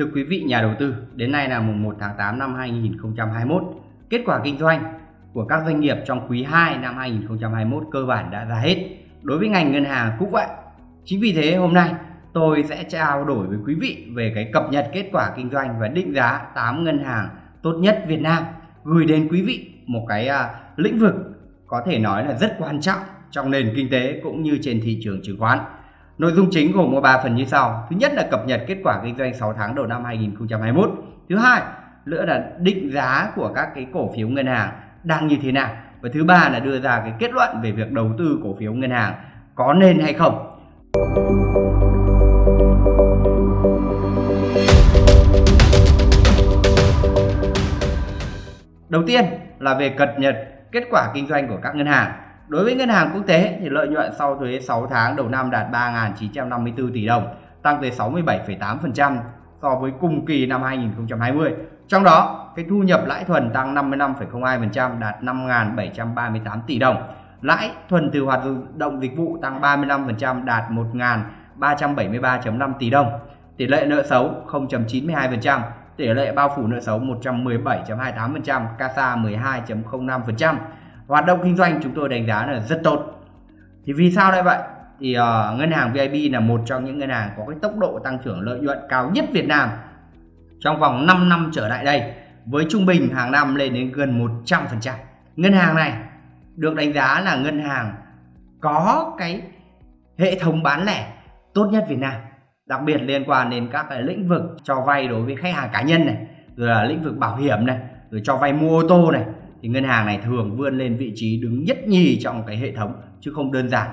Thưa quý vị nhà đầu tư, đến nay là mùng 1 tháng 8 năm 2021. Kết quả kinh doanh của các doanh nghiệp trong quý 2 năm 2021 cơ bản đã ra hết. Đối với ngành ngân hàng cũng vậy. Chính vì thế hôm nay tôi sẽ trao đổi với quý vị về cái cập nhật kết quả kinh doanh và định giá 8 ngân hàng tốt nhất Việt Nam gửi đến quý vị một cái uh, lĩnh vực có thể nói là rất quan trọng trong nền kinh tế cũng như trên thị trường chứng khoán. Nội dung chính gồm có 3 phần như sau. Thứ nhất là cập nhật kết quả kinh doanh 6 tháng đầu năm 2021. Thứ hai, nữa là định giá của các cái cổ phiếu ngân hàng đang như thế nào. Và thứ ba là đưa ra cái kết luận về việc đầu tư cổ phiếu ngân hàng có nên hay không. Đầu tiên là về cập nhật kết quả kinh doanh của các ngân hàng. Đối với ngân hàng quốc tế thì lợi nhuận sau thuế 6 tháng đầu năm đạt 3.954 tỷ đồng, tăng tới 67,8% so với cùng kỳ năm 2020. Trong đó, cái thu nhập lãi thuần tăng 55,02% đạt 5.738 tỷ đồng. Lãi thuần từ hoạt động dịch vụ tăng 35% đạt 1.373,5 tỷ đồng. Tỷ lệ nợ xấu 0.92%, tỷ lệ bao phủ nợ xấu 117,28%, CASA 12,05%. Hoạt động kinh doanh chúng tôi đánh giá là rất tốt. Thì vì sao lại vậy? Thì uh, ngân hàng VIB là một trong những ngân hàng có cái tốc độ tăng trưởng lợi nhuận cao nhất Việt Nam trong vòng 5 năm trở lại đây với trung bình hàng năm lên đến gần 100%. Ngân hàng này được đánh giá là ngân hàng có cái hệ thống bán lẻ tốt nhất Việt Nam đặc biệt liên quan đến các cái lĩnh vực cho vay đối với khách hàng cá nhân này rồi là lĩnh vực bảo hiểm này rồi cho vay mua ô tô này thì ngân hàng này thường vươn lên vị trí đứng nhất nhì trong cái hệ thống chứ không đơn giản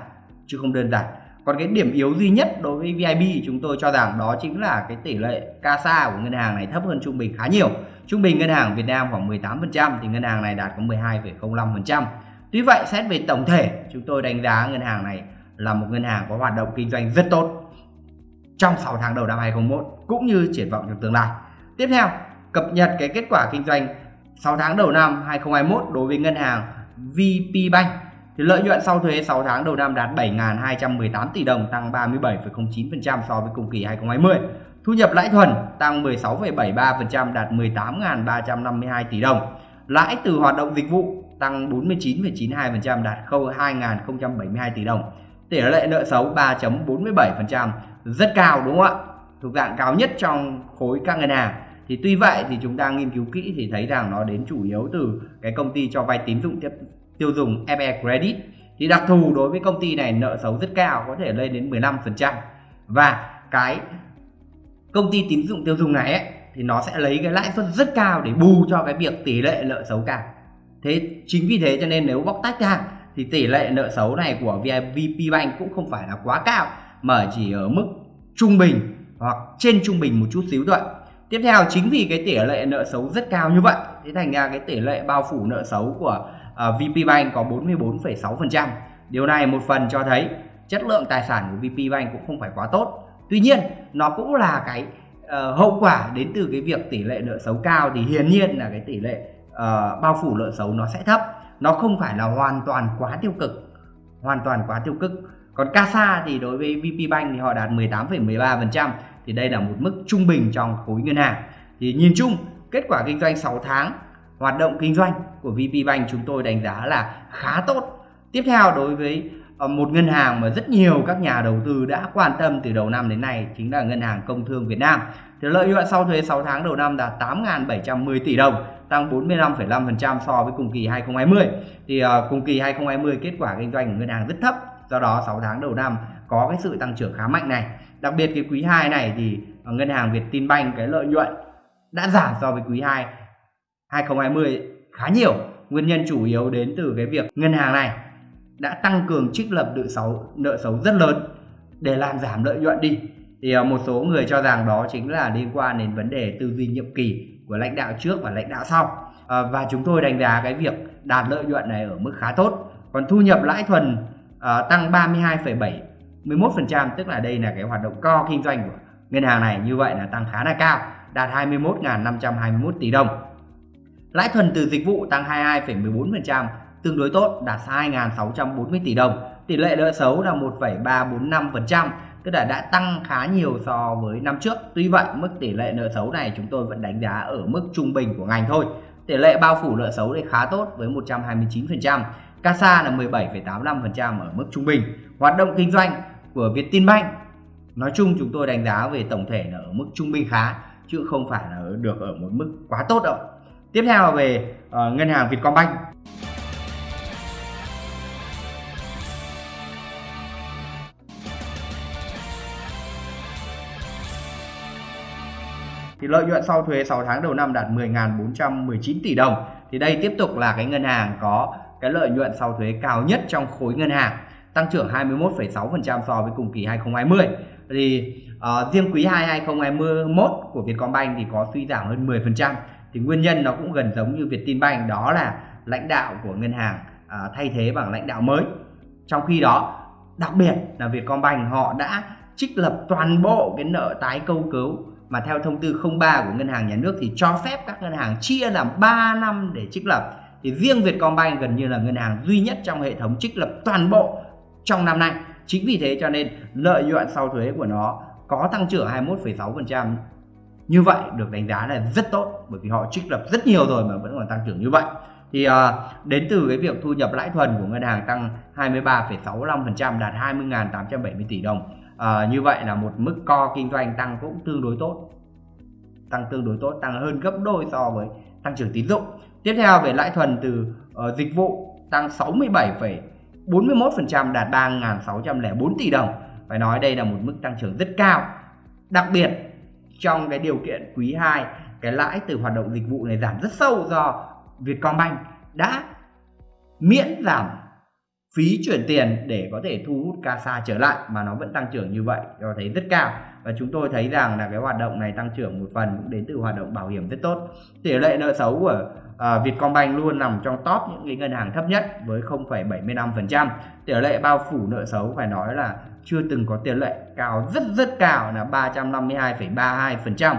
chứ không đơn giản. Còn cái điểm yếu duy nhất đối với VIB chúng tôi cho rằng đó chính là cái tỷ lệ CASA của ngân hàng này thấp hơn trung bình khá nhiều. Trung bình ngân hàng Việt Nam khoảng 18% thì ngân hàng này đạt có 12,05% tuy vậy xét về tổng thể chúng tôi đánh giá ngân hàng này là một ngân hàng có hoạt động kinh doanh rất tốt trong 6 tháng đầu năm 2021 cũng như triển vọng trong tương lai. Tiếp theo, cập nhật cái kết quả kinh doanh 6 tháng đầu năm 2021 đối với ngân hàng VP Bank thì lợi nhuận sau thuế 6 tháng đầu năm đạt 7.218 tỷ đồng tăng 37,09% so với cùng kỳ 2020. Thu nhập lãi thuần tăng 16,73% đạt 18.352 tỷ đồng. Lãi từ hoạt động dịch vụ tăng 49,92% đạt 2.072 tỷ đồng. Tỷ lệ nợ xấu 3.47% rất cao đúng không ạ thuộc dạng cao nhất trong khối các ngân hàng thì tuy vậy thì chúng ta nghiên cứu kỹ thì thấy rằng nó đến chủ yếu từ cái công ty cho vay tín dụng tiếp tiêu dùng FE Credit. Thì đặc thù đối với công ty này nợ xấu rất cao có thể lên đến 15% và cái công ty tín dụng tiêu dùng này ấy, thì nó sẽ lấy cái lãi suất rất cao để bù cho cái việc tỷ lệ nợ xấu cao. Thế chính vì thế cho nên nếu bóc tách ra thì tỷ lệ nợ xấu này của VP Bank cũng không phải là quá cao mà chỉ ở mức trung bình hoặc trên trung bình một chút xíu thôi tiếp theo chính vì cái tỷ lệ nợ xấu rất cao như vậy thế thành ra cái tỷ lệ bao phủ nợ xấu của à, uh, VP Bank có 44,6% điều này một phần cho thấy chất lượng tài sản của VP Bank cũng không phải quá tốt. Tuy nhiên nó cũng là cái uh, hậu quả đến từ cái việc tỷ lệ nợ xấu cao thì hiển nhiên là cái tỷ lệ uh, bao phủ nợ xấu nó sẽ thấp. Nó không phải là hoàn toàn quá tiêu cực hoàn toàn quá tiêu cực. Còn CASA thì đối với VP Bank thì họ đạt 18,13% thì đây là một mức trung bình trong khối ngân hàng. Thì nhìn chung kết quả kinh doanh 6 tháng hoạt động kinh doanh của VP Bank chúng tôi đánh giá là khá tốt. Tiếp theo đối với ờ, một ngân hàng mà rất nhiều các nhà đầu tư đã quan tâm từ đầu năm đến nay chính là ngân hàng công thương Việt Nam. Thì lợi nhuận sau thuế 6 tháng đầu năm đạt 8.710 tỷ đồng tăng 45,5% so với cùng kỳ 2020 thì ờ, cùng kỳ 2020 kết quả kinh doanh của ngân hàng rất thấp do đó 6 tháng đầu năm có cái sự tăng trưởng khá mạnh này đặc biệt cái quý 2 này thì ngân hàng Việt Tin Banh cái lợi nhuận đã giảm so với quý 2 2020 khá nhiều. Nguyên nhân chủ yếu đến từ cái việc ngân hàng này đã tăng cường trích lập nợ xấu nợ xấu rất lớn để làm giảm lợi nhuận đi. Thì ờ, một số người cho rằng đó chính là liên quan đến vấn đề tư duy nhiệm kỳ của lãnh đạo trước và lãnh đạo sau. À, và chúng tôi đánh giá cái việc đạt lợi nhuận này ở mức khá tốt. Còn thu nhập lãi thuần uh, tăng 21% tức là đây là cái hoạt động co kinh doanh của ngân hàng này. Như vậy là tăng khá là cao đạt 21.521 tỷ đồng. Lãi thuần từ dịch vụ tăng 22,14% tương đối tốt đạt 2.640 tỷ đồng. Tỷ lệ nợ xấu là 1,345% tức là đã tăng khá nhiều so với năm trước. Tuy vậy mức tỷ lệ nợ xấu này chúng tôi vẫn đánh giá ở mức trung bình của ngành thôi. Tỷ lệ bao phủ nợ xấu thì khá tốt với 129% CASA là 17,85% ở mức trung bình. Hoạt động kinh doanh của Vietinbank. Nói chung chúng tôi đánh giá về tổng thể là ở mức trung bình khá chứ không phải là được ở một mức quá tốt đâu. Tiếp theo là về uh, ngân hàng Vietcombank. Thì lợi nhuận sau thuế 6 tháng đầu năm đạt 10.419 tỷ đồng. Thì đây tiếp tục là cái ngân hàng có cái lợi nhuận sau thuế cao nhất trong khối ngân hàng tăng trưởng 21,6% so với cùng kỳ 2020 thì uh, riêng quý 2 2021 của Vietcombank thì có suy giảm hơn 10% thì nguyên nhân nó cũng gần giống như Vietinbank đó là lãnh đạo của ngân hàng uh, thay thế bằng lãnh đạo mới. Trong khi đó đặc biệt là Vietcombank họ đã trích lập toàn bộ cái nợ tái câu cứu mà theo thông tư 03 của ngân hàng nhà nước thì cho phép các ngân hàng chia làm 3 năm để trích lập. Thì riêng Vietcombank gần như là ngân hàng duy nhất trong hệ thống trích lập toàn bộ trong năm nay. Chính vì thế cho nên lợi nhuận sau thuế của nó có tăng trưởng 21,6% như vậy được đánh giá là rất tốt bởi vì họ trích lập rất nhiều rồi mà vẫn còn tăng trưởng như vậy. Thì uh, đến từ cái việc thu nhập lãi thuần của ngân hàng tăng 23,65% đạt 20.870 tỷ đồng. Uh, như vậy là một mức co kinh doanh tăng cũng tương đối tốt. Tăng tương đối tốt tăng hơn gấp đôi so với tăng trưởng tín dụng. Tiếp theo về lãi thuần từ uh, dịch vụ tăng 41% đạt 3.604 tỷ đồng. Phải nói đây là một mức tăng trưởng rất cao. Đặc biệt, trong cái điều kiện quý 2 cái lãi từ hoạt động dịch vụ này giảm rất sâu do Vietcombank đã miễn giảm phí chuyển tiền để có thể thu hút CASA trở lại mà nó vẫn tăng trưởng như vậy cho thấy rất cao. Và chúng tôi thấy rằng là cái hoạt động này tăng trưởng một phần cũng đến từ hoạt động bảo hiểm rất tốt. Tỷ lệ nợ xấu của uh, Vietcombank luôn nằm trong top những cái ngân hàng thấp nhất với 0,75% tỷ lệ bao phủ nợ xấu phải nói là chưa từng có tiền lệ cao rất rất cao là 352,32%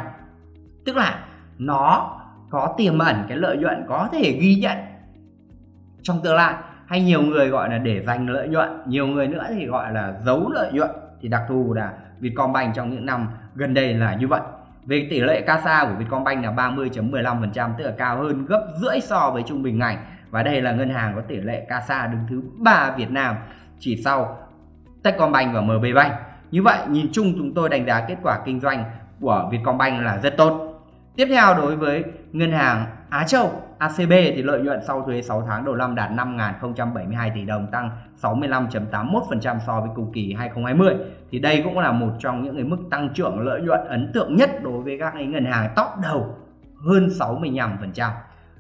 tức là nó có tiềm ẩn cái lợi nhuận có thể ghi nhận trong tương lai hay nhiều người gọi là để dành lợi nhuận, nhiều người nữa thì gọi là giấu lợi nhuận. Thì đặc thù là Vietcombank trong những năm gần đây là như vậy. Về tỷ lệ CASA của Vietcombank là 30.15% tức là cao hơn gấp rưỡi so với trung bình ngành và đây là ngân hàng có tỷ lệ CASA đứng thứ ba Việt Nam chỉ sau Techcombank và MB Bank. Như vậy, nhìn chung chúng tôi đánh giá kết quả kinh doanh của Vietcombank là rất tốt. Tiếp theo đối với ngân hàng Á Châu ACB thì lợi nhuận sau thuế 6 tháng đầu năm đạt 5.072 tỷ đồng tăng 65.81% so với cùng kỳ 2020 thì đây cũng là một trong những cái mức tăng trưởng lợi nhuận ấn tượng nhất đối với các cái ngân hàng top đầu hơn 65%.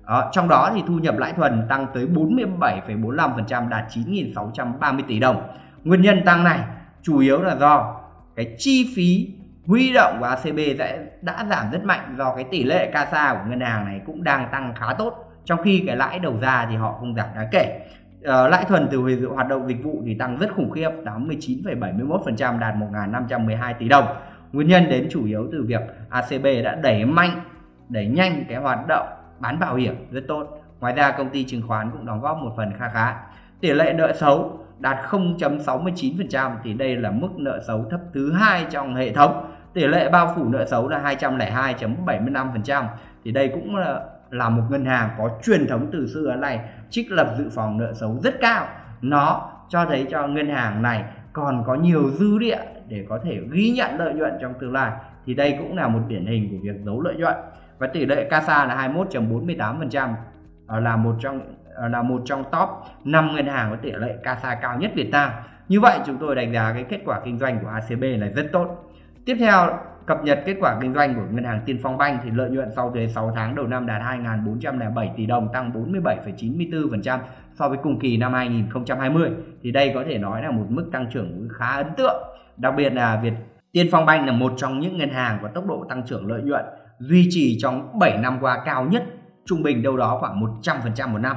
Đó, trong đó thì thu nhập lãi thuần tăng tới 47,45% đạt 9.630 tỷ đồng. Nguyên nhân tăng này chủ yếu là do cái chi phí huy động của ACB đã, đã giảm rất mạnh do cái tỷ lệ CASA của ngân hàng này cũng đang tăng khá tốt. Trong khi cái lãi đầu ra thì họ không giảm đáng kể. Uh, lãi thuần từ hoạt động dịch vụ thì tăng rất khủng khiếp 89,71% đạt 1.512 tỷ đồng. Nguyên nhân đến chủ yếu từ việc ACB đã đẩy mạnh đẩy nhanh cái hoạt động bán bảo hiểm rất tốt. Ngoài ra công ty chứng khoán cũng đóng góp một phần kha khá. Tỷ lệ nợ xấu đạt 0.69% thì đây là mức nợ xấu thấp thứ hai trong hệ thống tỷ lệ bao phủ nợ xấu là 202.75% thì đây cũng là, là một ngân hàng có truyền thống từ xưa này trích lập dự phòng nợ xấu rất cao. Nó cho thấy cho ngân hàng này còn có nhiều dư địa để có thể ghi nhận lợi nhuận trong tương lai. Thì đây cũng là một điển hình của việc giấu lợi nhuận. Và tỷ lệ CASA là 21.48% ờ, là một trong ờ, là một trong top 5 ngân hàng có tỷ lệ CASA cao nhất Việt Nam. Như vậy chúng tôi đánh giá cái kết quả kinh doanh của ACB là rất tốt. Tiếp theo, cập nhật kết quả kinh doanh của ngân hàng Tiên Phong Banh thì lợi nhuận sau thuế 6 tháng đầu năm đạt 2.407 tỷ đồng tăng 47,94% so với cùng kỳ năm 2020 thì đây có thể nói là một mức tăng trưởng khá ấn tượng. Đặc biệt là Việt Tiên Phong Banh là một trong những ngân hàng có tốc độ tăng trưởng lợi nhuận duy trì trong 7 năm qua cao nhất trung bình đâu đó khoảng 100% một năm.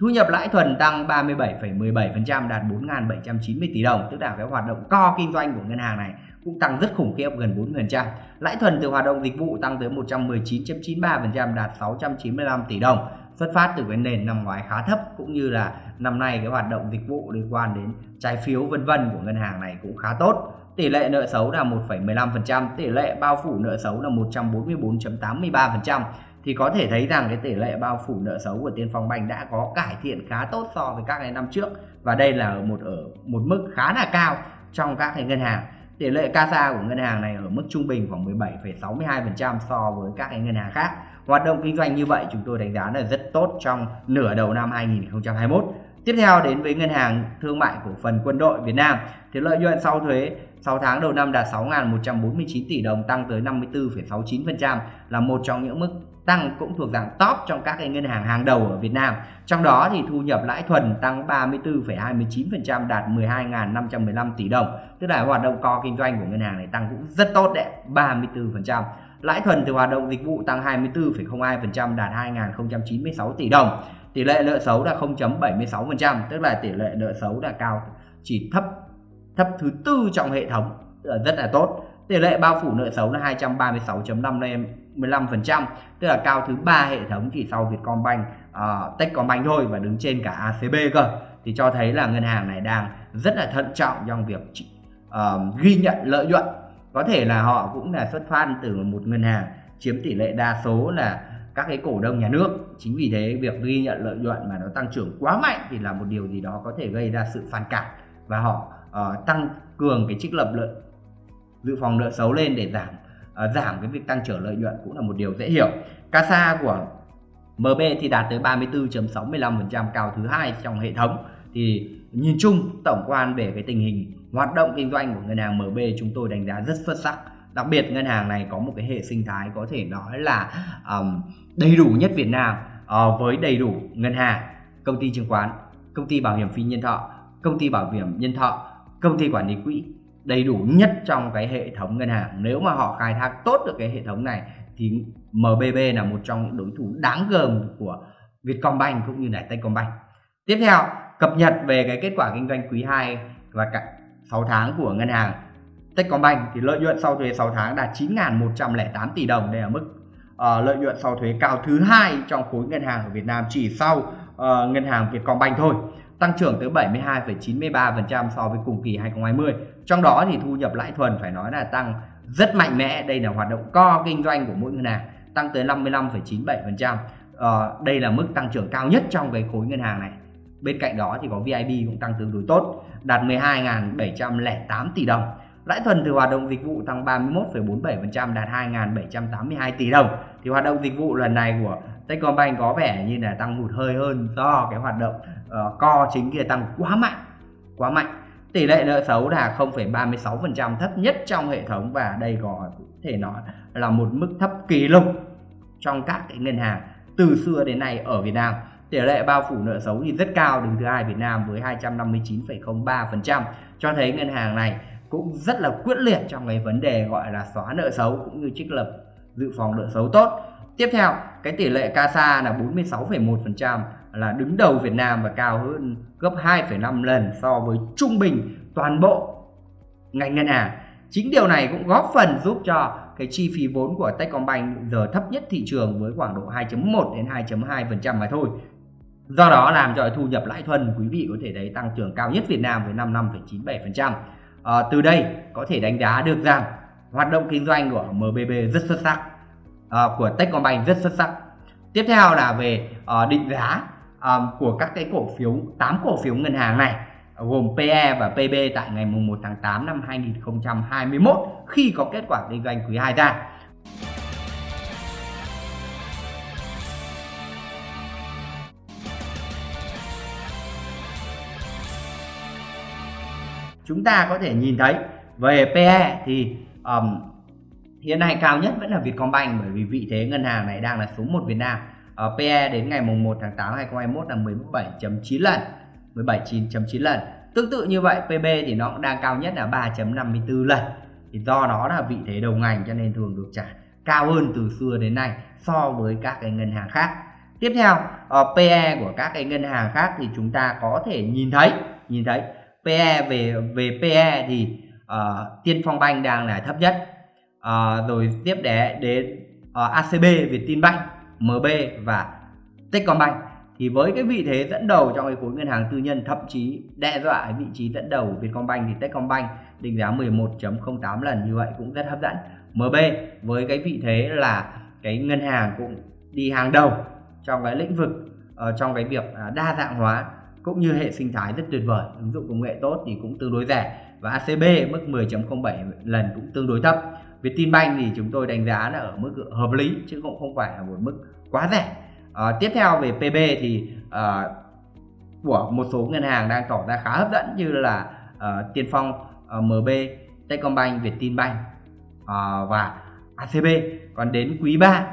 Thu nhập lãi thuần tăng 37,17% đạt 4.790 tỷ đồng tức là cái hoạt động co kinh doanh của ngân hàng này cũng tăng rất khủng khiếp gần 40%. Lãi thuần từ hoạt động dịch vụ tăng tới 119.93% đạt 695 tỷ đồng. Xuất phát từ cái nền năm ngoái khá thấp cũng như là năm nay cái hoạt động dịch vụ liên quan đến trái phiếu vân vân của ngân hàng này cũng khá tốt. tỷ lệ nợ xấu là 1,15%, tỷ lệ bao phủ nợ xấu là 144.83% thì có thể thấy rằng cái tỷ lệ bao phủ nợ xấu của Tiên Phong Banh đã có cải thiện khá tốt so với các cái năm trước và đây là một ở một mức khá là cao trong các cái ngân hàng. Tỷ lệ CASA của ngân hàng này ở mức trung bình khoảng 17,62% so với các cái ngân hàng khác. Hoạt động kinh doanh như vậy chúng tôi đánh giá là rất tốt trong nửa đầu năm 2021. Tiếp theo đến với ngân hàng thương mại cổ phần quân đội Việt Nam thì lợi nhuận sau thuế 6 tháng đầu năm đạt 6.149 tỷ đồng tăng tới 54,69% là một trong những mức tăng cũng thuộc dạng top trong các cái ngân hàng hàng đầu ở Việt Nam. Trong đó thì thu nhập lãi thuần tăng 34,29% đạt 12.515 tỷ đồng. Tức là hoạt động co kinh doanh của ngân hàng này tăng cũng rất tốt đấy, 34%. Lãi thuần từ hoạt động dịch vụ tăng 24,02% đạt 2.096 tỷ đồng. Tỷ lệ nợ xấu là 0.76%, tức là tỷ lệ nợ xấu là cao chỉ thấp thấp thứ tư trong hệ thống rất là tốt tỷ lệ bao phủ nợ xấu là 15% tức là cao thứ ba hệ thống chỉ sau Vietcombank, uh, Techcombank thôi và đứng trên cả ACB cơ. Thì cho thấy là ngân hàng này đang rất là thận trọng trong việc uh, ghi nhận lợi nhuận. Có thể là họ cũng là xuất phát từ một ngân hàng chiếm tỷ lệ đa số là các cái cổ đông nhà nước. Chính vì thế việc ghi nhận lợi nhuận mà nó tăng trưởng quá mạnh thì là một điều gì đó có thể gây ra sự phản cảm và họ uh, tăng cường cái trích lập lợi dự phòng nợ xấu lên để giảm uh, giảm cái việc tăng trưởng lợi nhuận cũng là một điều dễ hiểu. CASA của MB thì đạt tới 34.65% cao thứ hai trong hệ thống thì nhìn chung tổng quan về cái tình hình hoạt động kinh doanh của ngân hàng MB chúng tôi đánh giá rất xuất sắc đặc biệt ngân hàng này có một cái hệ sinh thái có thể nói là um, đầy đủ nhất Việt Nam uh, với đầy đủ ngân hàng công ty chứng khoán công ty bảo hiểm phi nhân thọ công ty bảo hiểm nhân thọ công ty quản lý quỹ đầy đủ nhất trong cái hệ thống ngân hàng. Nếu mà họ khai thác tốt được cái hệ thống này thì MBB là một trong những đối thủ đáng gờm của Vietcombank cũng như là Techcombank. Tiếp theo cập nhật về cái kết quả kinh doanh quý 2 và cả 6 tháng của ngân hàng Techcombank. Thì lợi nhuận sau thuế 6 tháng đạt 9.108 tỷ đồng. Đây là mức uh, lợi nhuận sau thuế cao thứ hai trong khối ngân hàng ở Việt Nam chỉ sau uh, ngân hàng Vietcombank thôi tăng trưởng tới 72,93% so với cùng kỳ 2020. Trong đó thì thu nhập lãi thuần phải nói là tăng rất mạnh mẽ. Đây là hoạt động co kinh doanh của mỗi ngân hàng, tăng tới 55,97%. Ờ, đây là mức tăng trưởng cao nhất trong cái khối ngân hàng này. Bên cạnh đó thì có VIB cũng tăng tương đối tốt, đạt 12.708 tỷ đồng. Lãi thuần từ hoạt động dịch vụ tăng 31,47% đạt 2.782 tỷ đồng. Thì hoạt động dịch vụ lần này của Techcombank có vẻ như là tăng hụt hơi hơn do cái hoạt động ờ, uh, co chính kia tăng quá mạnh quá mạnh. Tỷ lệ nợ xấu là 0,36% thấp nhất trong hệ thống và đây có thể nói là một mức thấp kỷ lục trong các cái ngân hàng từ xưa đến nay ở Việt Nam. Tỷ lệ bao phủ nợ xấu thì rất cao đứng thứ hai Việt Nam với 259,03% cho thấy ngân hàng này cũng rất là quyết liệt trong cái vấn đề gọi là xóa nợ xấu cũng như trích lập dự phòng nợ xấu tốt tiếp theo cái tỷ lệ CASA là 46,1% là đứng đầu Việt Nam và cao hơn gấp 2,5 lần so với trung bình toàn bộ ngành ngân hàng. Chính điều này cũng góp phần giúp cho cái chi phí vốn của Techcombank giờ thấp nhất thị trường với khoảng độ 2.1 đến 2.2% mà thôi. Do đó làm cho thu nhập lãi thuần quý vị có thể thấy tăng trưởng cao nhất Việt Nam với 55,97%. À, từ đây có thể đánh giá được rằng hoạt động kinh doanh của MBB rất xuất sắc, à, của Techcombank rất xuất sắc. Tiếp theo là về à, định giá à, của các cái cổ phiếu 8 cổ phiếu ngân hàng này gồm PE và PB tại ngày 1 tháng 8 năm 2021 khi có kết quả kinh doanh quý 2 ra. Chúng ta có thể nhìn thấy. Về PE thì um, hiện nay cao nhất vẫn là Vietcombank bởi vì vị thế ngân hàng này đang là số 1 Việt Nam. Uh, PE đến ngày mùng 1 tháng 8 2021 là 17.9 lần 17.9 lần. Tương tự như vậy PB thì nó cũng đang cao nhất là 3.54 lần. Thì do đó là vị thế đầu ngành cho nên thường được trả cao hơn từ xưa đến nay so với các cái ngân hàng khác. Tiếp theo uh, PE của các cái ngân hàng khác thì chúng ta có thể nhìn thấy nhìn thấy PE về về PE thì uh, Tiên Phong Banh đang là thấp nhất. Uh, rồi tiếp đến ờ, đến uh, ACB Vietinbank MB và Techcombank. Thì với cái vị thế dẫn đầu trong cái khối ngân hàng tư nhân thậm chí đe dọa vị trí dẫn đầu của Vietcombank thì Techcombank định giá 11.08 lần như vậy cũng rất hấp dẫn. MB với cái vị thế là cái ngân hàng cũng đi hàng đầu trong cái lĩnh vực uh, trong cái việc uh, đa dạng hóa cũng như hệ sinh thái rất tuyệt vời. Ứng dụng công nghệ tốt thì cũng tương đối rẻ và ACB mức 10.07 lần cũng tương đối thấp. Vietinbank thì chúng tôi đánh giá là ở mức hợp lý chứ cũng không phải là một mức quá rẻ. À, tiếp theo về PB thì à, của một số ngân hàng đang tỏ ra khá hấp dẫn như là à, Tiên Phong, à, MB, Techcombank, Vietinbank à, và ACB còn đến quý 3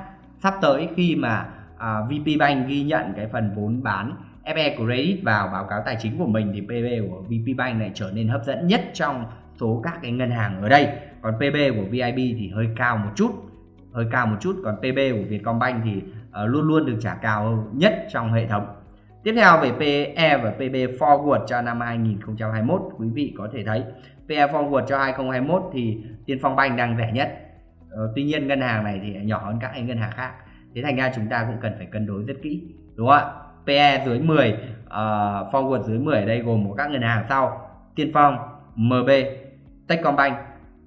sắp tới khi mà à, VP Bank ghi nhận cái phần vốn bán FE Credit vào báo cáo tài chính của mình thì PB của VP Bank này trở nên hấp dẫn nhất trong số các cái ngân hàng ở đây. Còn PB của VIB thì hơi cao một chút hơi cao một chút. Còn PB của Vietcombank thì uh, luôn luôn được trả cao nhất trong hệ thống. Tiếp theo về PE và PB forward cho năm 2021 quý vị có thể thấy PE forward cho 2021 thì Tiên Phong Bank đang rẻ nhất. Uh, tuy nhiên ngân hàng này thì nhỏ hơn các ngân hàng khác. Thế thành ra chúng ta cũng cần phải cân đối rất kỹ đúng không ạ? PE dưới 10 uh, ờ, forward dưới 10 ở đây gồm một các ngân hàng sau. Tiên Phong MB Techcombank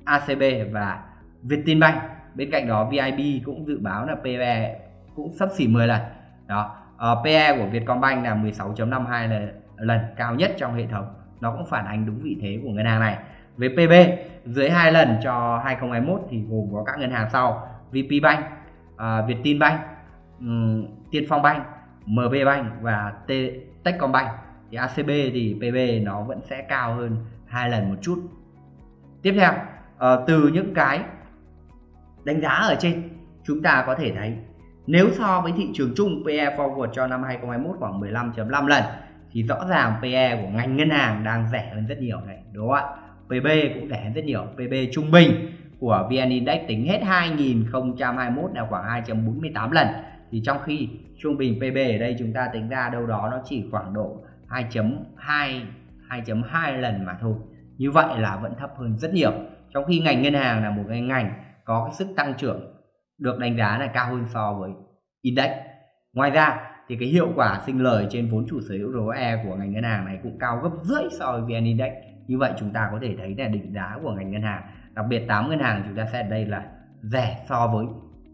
ACB và Vietinbank. Bên cạnh đó VIB cũng dự báo là PE cũng sắp xỉ 10 lần. Đó ờ, uh, PE của Vietcombank là 16.52 lần, lần cao nhất trong hệ thống. Nó cũng phản ánh đúng vị thế của ngân hàng này. Về PB dưới 2 lần cho 2021 thì gồm có các ngân hàng sau. VPBank, uh, ờ, Vietinbank, um, Tiên Phong Bank, MB Bank và T Techcombank. Thì ACB thì PB nó vẫn sẽ cao hơn hai lần một chút. Tiếp theo ờ, từ những cái đánh giá ở trên, chúng ta có thể thấy nếu so với thị trường chung PE forward cho năm 2021 khoảng 15.5 lần, thì rõ ràng PE của ngành ngân hàng đang rẻ hơn rất nhiều này, đúng không ạ? PB cũng rẻ hơn rất nhiều. PB trung bình của VN Index tính hết 2021 là khoảng 2.48 lần thì trong khi trung bình PB ở đây chúng ta tính ra đâu đó nó chỉ khoảng độ 2.2 2.2 lần mà thôi. Như vậy là vẫn thấp hơn rất nhiều. Trong khi ngành ngân hàng là một cái ngành có cái sức tăng trưởng được đánh giá là cao hơn so với index. Ngoài ra thì cái hiệu quả sinh lời trên vốn chủ sở hữu ROE của ngành ngân hàng này cũng cao gấp rưỡi so với VN Index. Như vậy chúng ta có thể thấy là định giá của ngành ngân hàng, đặc biệt 8 ngân hàng chúng ta sẽ ở đây là rẻ so với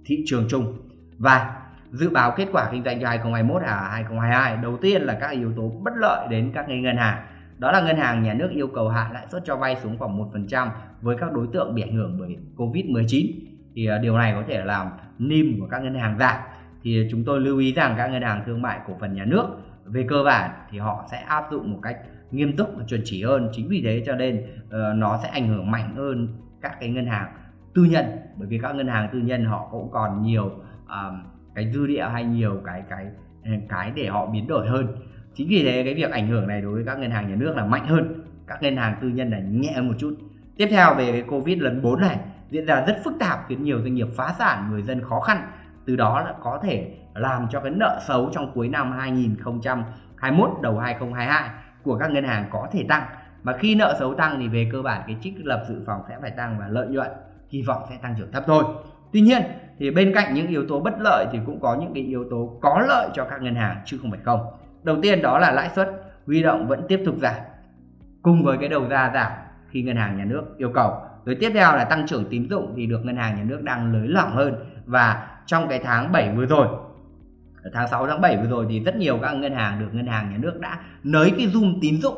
thị trường chung. Và dự báo kết quả kinh doanh cho 2021 à 2022 đầu tiên là các yếu tố bất lợi đến các ngân hàng. Đó là ngân hàng nhà nước yêu cầu hạ lãi suất cho vay xuống khoảng 1% với các đối tượng bị ảnh hưởng bởi Covid-19 thì à, điều này có thể làm NIM của các ngân hàng giảm thì chúng tôi lưu ý rằng các ngân hàng thương mại cổ phần nhà nước về cơ bản thì họ sẽ áp dụng một cách nghiêm túc và chuẩn chỉ hơn. Chính vì thế cho nên uh, nó sẽ ảnh hưởng mạnh hơn các cái ngân hàng tư nhân bởi vì các ngân hàng tư nhân họ cũng còn nhiều uh, cái dư địa hay nhiều cái cái ừ, cái để họ biến đổi hơn. Chính vì thế cái việc ảnh hưởng này đối với các ngân hàng nhà nước là mạnh hơn. Các ngân hàng tư nhân là nhẹ một chút. Tiếp theo về cái covid lần 4 này, diễn ra rất phức tạp, khiến nhiều doanh nghiệp phá sản, người dân khó khăn. Từ đó là có thể làm cho cái nợ xấu trong cuối năm 2021 đầu 2022 của các ngân hàng có thể tăng. Mà khi nợ xấu tăng thì về cơ bản cái trích lập dự phòng sẽ phải tăng và lợi nhuận, kỳ vọng sẽ tăng trưởng thấp thôi. Tuy nhiên thì bên cạnh những yếu tố bất lợi thì cũng có những cái yếu tố có lợi cho các ngân hàng, chứ không phải không. Đầu tiên đó là lãi suất huy động vẫn tiếp tục giảm, cùng với cái đầu ra giảm khi ngân hàng nhà nước yêu cầu. Rồi tiếp theo là tăng trưởng tín dụng thì được ngân hàng nhà nước đang nới lỏng hơn. Và trong cái tháng 7 vừa rồi, tháng 6 tháng 7 vừa rồi thì rất nhiều các ngân hàng được ngân hàng nhà nước đã nới cái zoom tín dụng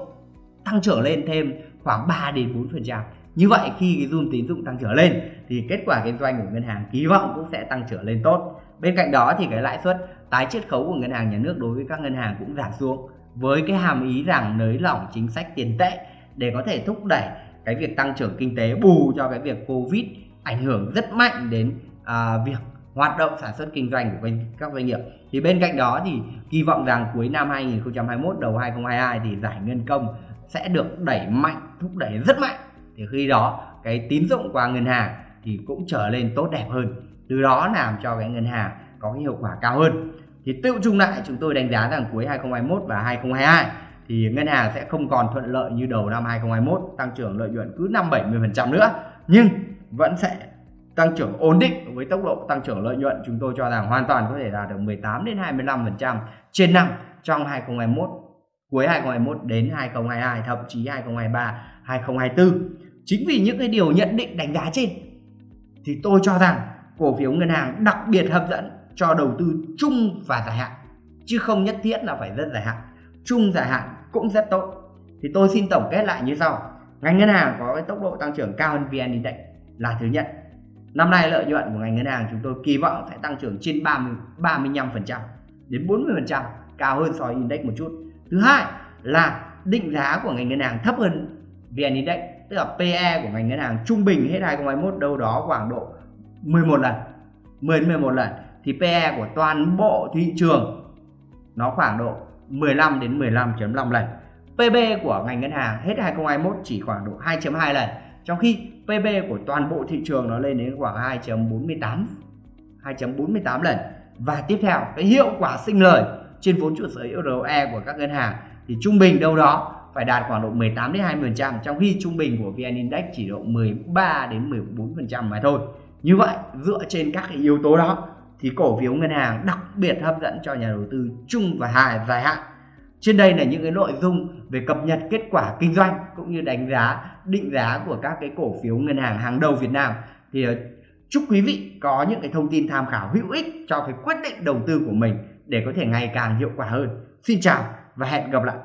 tăng trưởng lên thêm khoảng 3 đến 4 phần trăm như vậy khi cái zoom tín dụng tăng trưởng lên thì kết quả kinh doanh của ngân hàng kỳ vọng cũng sẽ tăng trưởng lên tốt. Bên cạnh đó thì cái lãi suất tái chiết khấu của ngân hàng nhà nước đối với các ngân hàng cũng giảm xuống với cái hàm ý rằng nới lỏng chính sách tiền tệ để có thể thúc đẩy cái việc tăng trưởng kinh tế bù cho cái việc covid ảnh hưởng rất mạnh đến à, việc hoạt động sản xuất kinh doanh của các doanh nghiệp. Thì bên cạnh đó thì kỳ vọng rằng cuối năm 2021 đầu 2022 thì giải ngân công sẽ được đẩy mạnh thúc đẩy rất mạnh thì khi đó, cái tín dụng qua ngân hàng thì cũng trở lên tốt đẹp hơn. Từ đó làm cho cái ngân hàng có cái hiệu quả cao hơn. Thì tự chung lại, chúng tôi đánh giá rằng cuối 2021 và 2022 thì ngân hàng sẽ không còn thuận lợi như đầu năm 2021 tăng trưởng lợi nhuận cứ 5 70% nữa. Nhưng vẫn sẽ tăng trưởng ổn định với tốc độ tăng trưởng lợi nhuận. Chúng tôi cho rằng hoàn toàn có thể đạt được 18 đến 25% trên năm trong 2021 cuối 2021 đến 2022 thậm chí 2023 2024 chính vì những cái điều nhận định đánh giá trên, thì tôi cho rằng cổ phiếu ngân hàng đặc biệt hấp dẫn cho đầu tư chung và dài hạn, chứ không nhất thiết là phải rất dài hạn. Chung dài hạn cũng rất tốt. Thì tôi xin tổng kết lại như sau. Ngành ngân hàng có cái tốc độ tăng trưởng cao hơn vn index là thứ nhất. Năm nay lợi nhuận của ngành ngân hàng chúng tôi kỳ vọng sẽ tăng trưởng trên 30 35% đến 40 phần trăm, cao hơn so với index một chút. Thứ hai là định giá của ngành ngân hàng thấp hơn vn index tức là PE của ngành ngân hàng trung bình hết 2021 đâu đó khoảng độ 11 lần 10 11 lần. Thì PE của toàn bộ thị trường nó khoảng độ 15 đến 15.5 lần. PB của ngành ngân hàng hết 2021 chỉ khoảng độ 2.2 lần, trong khi PB của toàn bộ thị trường nó lên đến khoảng 2.48 2.48 lần. Và tiếp theo, cái hiệu quả sinh lời trên vốn chủ sở hữu ROE của các ngân hàng thì trung bình đâu đó phải đạt khoảng độ 18 đến 20% trong khi trung bình của VN Index chỉ độ 13 đến 14% mà thôi. Như vậy, dựa trên các cái yếu tố đó, thì cổ phiếu ngân hàng đặc biệt hấp dẫn cho nhà đầu tư chung và hài dài hạn. Trên đây là những cái nội dung về cập nhật kết quả kinh doanh cũng như đánh giá, định giá của các cái cổ phiếu ngân hàng hàng đầu Việt Nam. Thì ờ, chúc quý vị có những cái thông tin tham khảo hữu ích cho cái quyết định đầu tư của mình để có thể ngày càng hiệu quả hơn. Xin chào và hẹn gặp lại.